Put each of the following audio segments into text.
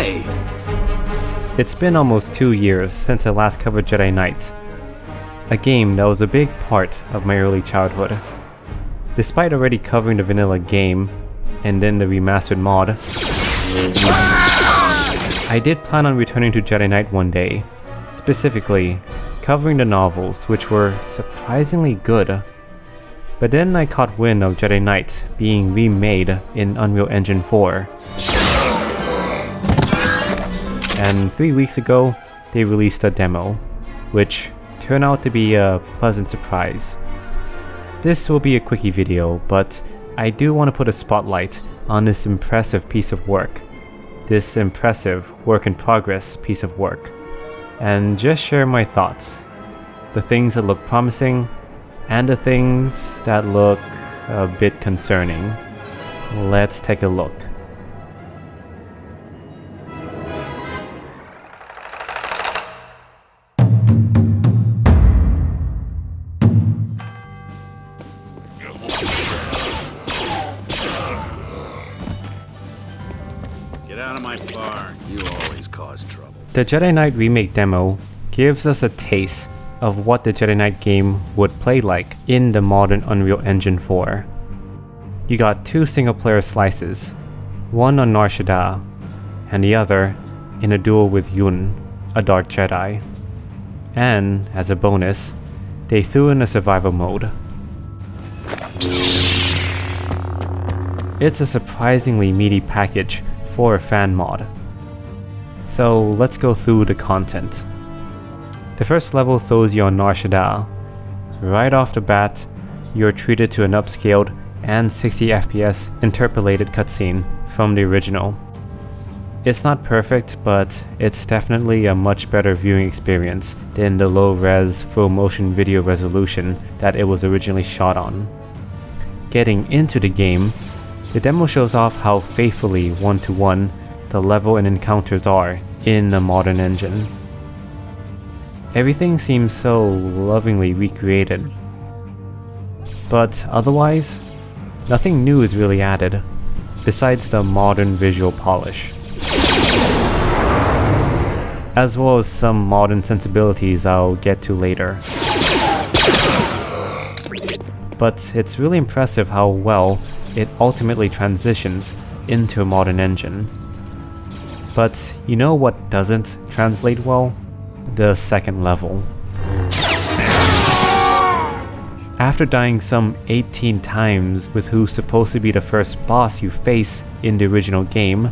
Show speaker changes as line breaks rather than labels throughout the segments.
say?
It's been almost two years since I last covered Jedi Knight, a game that was a big part of my early childhood. Despite already covering the vanilla game, and then the remastered mod, I did plan on returning to Jedi Knight one day, specifically covering the novels which were surprisingly good. But then I caught wind of Jedi Knight being remade in Unreal Engine 4. And three weeks ago, they released a demo, which turned out to be a pleasant surprise. This will be a quickie video, but I do want to put a spotlight on this impressive piece of work. This impressive work in progress piece of work. And just share my thoughts. The things that look promising, and the things that look a bit concerning. Let's take a look. The Jedi Knight Remake demo gives us a taste of what the Jedi Knight game would play like in the modern Unreal Engine 4. You got two single player slices, one on Nar Shaddaa, and the other in a duel with Yun, a Dark Jedi. And, as a bonus, they threw in a survival mode. It's a surprisingly meaty package for a fan mod. So let's go through the content. The first level throws you on Nar Shaddaa. Right off the bat, you're treated to an upscaled and 60 FPS interpolated cutscene from the original. It's not perfect, but it's definitely a much better viewing experience than the low-res full-motion video resolution that it was originally shot on. Getting into the game, the demo shows off how faithfully one-to-one -one the level and encounters are in the modern engine. Everything seems so lovingly recreated. But otherwise, nothing new is really added, besides the modern visual polish. As well as some modern sensibilities I'll get to later. But it's really impressive how well it ultimately transitions into a modern engine. But you know what doesn't translate well? The second level. After dying some 18 times with who's supposed to be the first boss you face in the original game,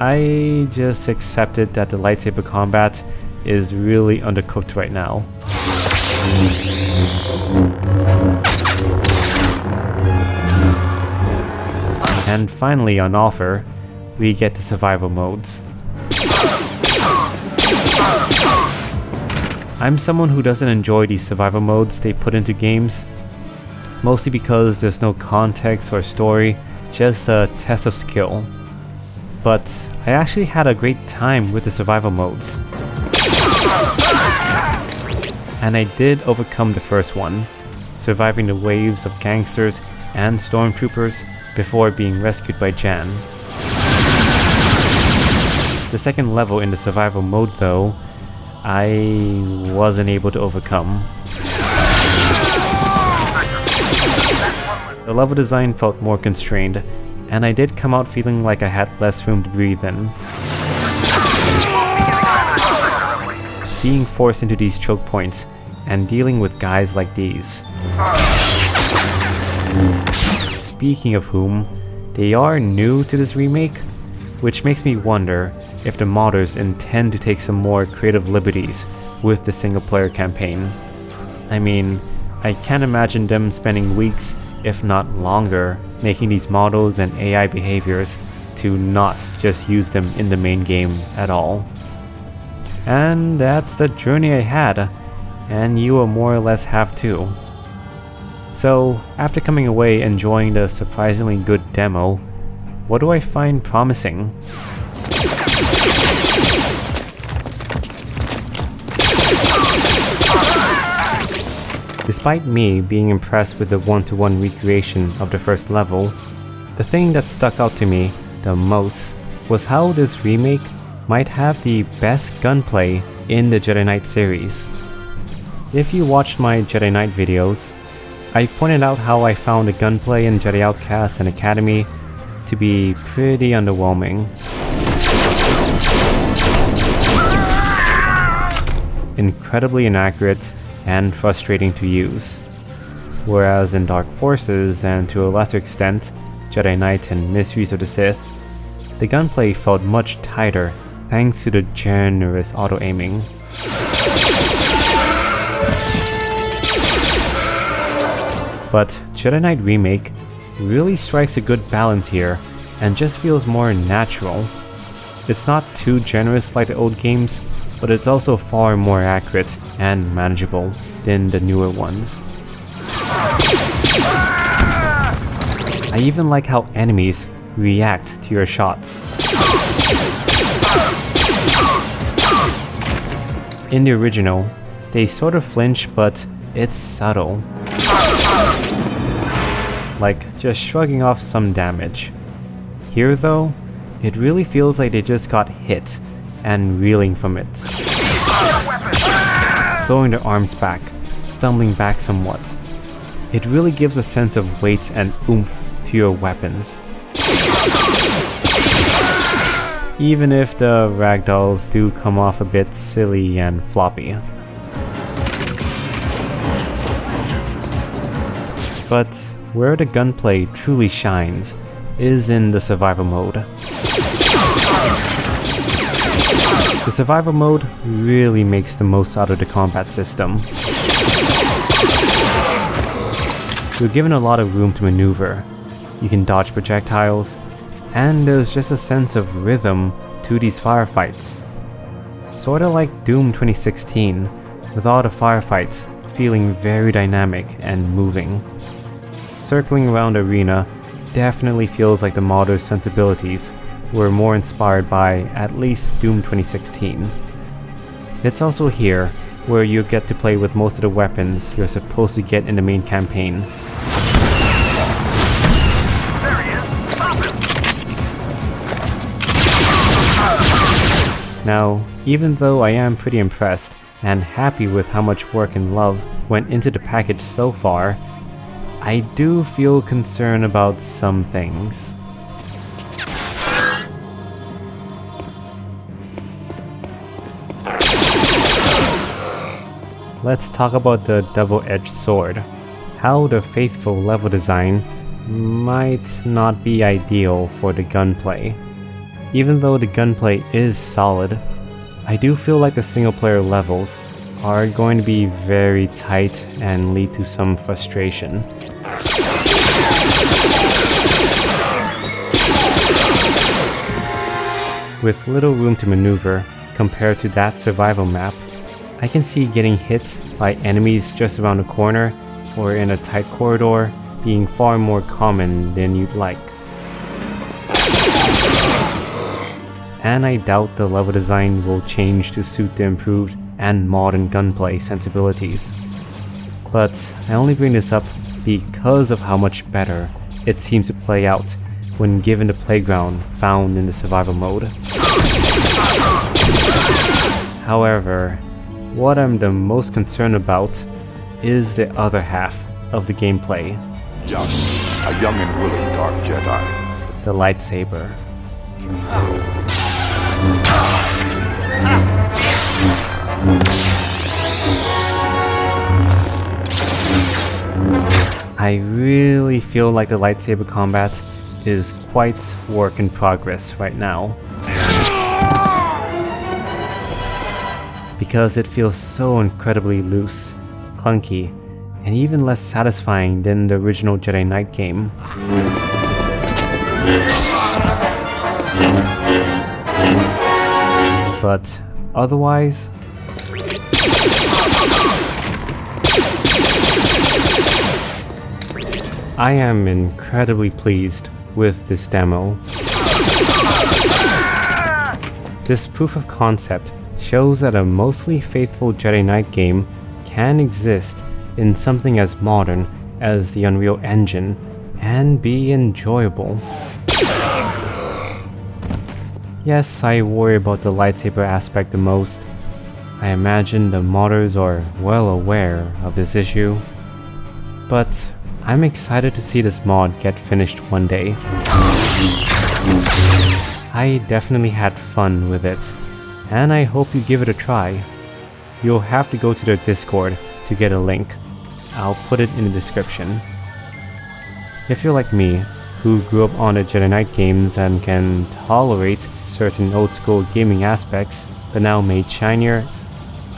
I just accepted that the lightsaber combat is really undercooked right now. And finally on offer, we get the survival modes. I'm someone who doesn't enjoy these survival modes they put into games, mostly because there's no context or story, just a test of skill. But I actually had a great time with the survival modes. And I did overcome the first one, surviving the waves of gangsters and stormtroopers before being rescued by Jan. The second level in the survival mode though, I wasn't able to overcome. The level design felt more constrained, and I did come out feeling like I had less room to breathe in. Being forced into these choke points, and dealing with guys like these. Speaking of whom, they are new to this remake, which makes me wonder if the modders intend to take some more creative liberties with the single player campaign. I mean, I can't imagine them spending weeks, if not longer, making these models and AI behaviors to not just use them in the main game at all. And that's the journey I had, and you will more or less have too. So, after coming away enjoying the surprisingly good demo, what do I find promising? Despite me being impressed with the one-to-one -one recreation of the first level, the thing that stuck out to me the most was how this remake might have the best gunplay in the Jedi Knight series. If you watched my Jedi Knight videos, I pointed out how I found the gunplay in Jedi Outcast and Academy to be pretty underwhelming. Incredibly inaccurate and frustrating to use. Whereas in Dark Forces, and to a lesser extent, Jedi Knight and Mysteries of the Sith, the gunplay felt much tighter thanks to the generous auto-aiming. But Jedi Knight Remake really strikes a good balance here and just feels more natural. It's not too generous like the old games, but it's also far more accurate and manageable than the newer ones. I even like how enemies react to your shots. In the original, they sort of flinch but it's subtle. Like just shrugging off some damage. Here though, it really feels like they just got hit and reeling from it. Throwing their arms back, stumbling back somewhat. It really gives a sense of weight and oomph to your weapons. Even if the ragdolls do come off a bit silly and floppy. But where the gunplay truly shines is in the survival mode. The survival mode really makes the most out of the combat system. You're given a lot of room to maneuver. You can dodge projectiles, and there's just a sense of rhythm to these firefights. Sorta like Doom 2016, with all the firefights feeling very dynamic and moving. Circling around arena definitely feels like the modder's sensibilities were more inspired by at least Doom 2016. It's also here where you get to play with most of the weapons you're supposed to get in the main campaign. Now, even though I am pretty impressed and happy with how much work and love went into the package so far, I do feel concerned about some things. Let's talk about the double-edged sword. How the faithful level design might not be ideal for the gunplay. Even though the gunplay is solid, I do feel like the single player levels are going to be very tight and lead to some frustration. With little room to maneuver compared to that survival map, I can see getting hit by enemies just around the corner or in a tight corridor being far more common than you'd like. And I doubt the level design will change to suit the improved and modern gunplay sensibilities. But I only bring this up because of how much better it seems to play out when given the playground found in the survival mode. However, what I'm the most concerned about is the other half of the gameplay.
Yun, a young and willing Dark Jedi.
The lightsaber. I really feel like the lightsaber combat is quite work in progress right now. Because it feels so incredibly loose, clunky, and even less satisfying than the original Jedi Knight game. But otherwise, I am incredibly pleased with this demo. This proof of concept shows that a mostly faithful Jedi Knight game can exist in something as modern as the Unreal Engine and be enjoyable. Yes, I worry about the lightsaber aspect the most. I imagine the modders are well aware of this issue. But I'm excited to see this mod get finished one day. I definitely had fun with it, and I hope you give it a try. You'll have to go to their Discord to get a link. I'll put it in the description. If you're like me, who grew up on the Jedi Knight games and can tolerate certain old school gaming aspects, but now made shinier,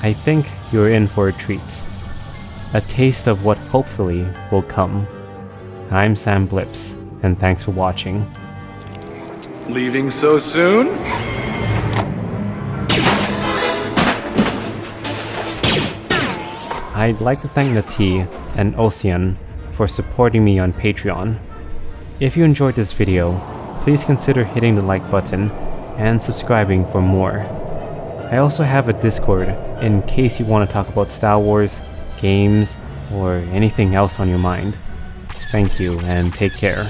I think you're in for a treat. A taste of what hopefully will come. I'm Sam Blips, and thanks for watching.
Leaving so soon?
I'd like to thank Nati and Ocean for supporting me on Patreon. If you enjoyed this video, please consider hitting the like button and subscribing for more. I also have a Discord in case you want to talk about Star Wars, games, or anything else on your mind. Thank you and take care.